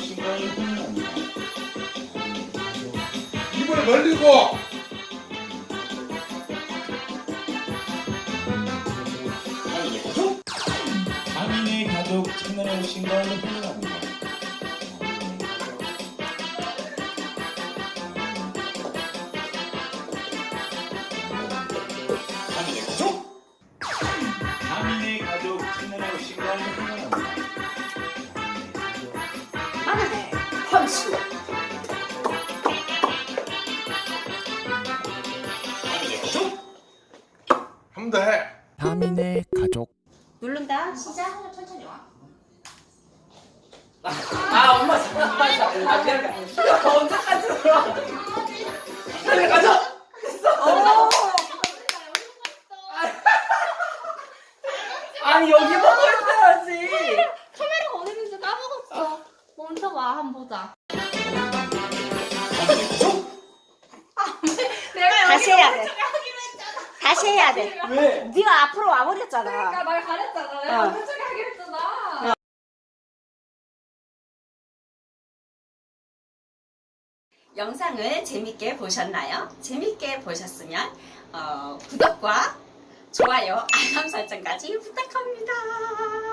오신 걸 환영합니다. 입을 벌리고 하민의 가족 채널에 오신 걸 환영합니다. 하민의 가족 하민의 가족 채널에 오신 걸 환영합니다. 하민의 함수. 하민의 가족 한 번 더 해. 하민의 가족 누른다. 시작. 천천히 와. 아 엄마 잠깐만 아 그러 아니 여기 보고 있어야지 카메라가 어디 있는지 까먹었어. 먼저 와, 한번 보자. 하민의 가족 내가 다시 해야 돼. 다시 해야 돼. 왜? 네가 앞으로 와버렸잖아. 그러니까 말 잘했잖아. 내가 어. 오른쪽에 하기로 했잖아. 영상을 재밌게 보셨나요? 재밌게 보셨으면 어, 구독과 좋아요, 알람 설정까지 부탁합니다.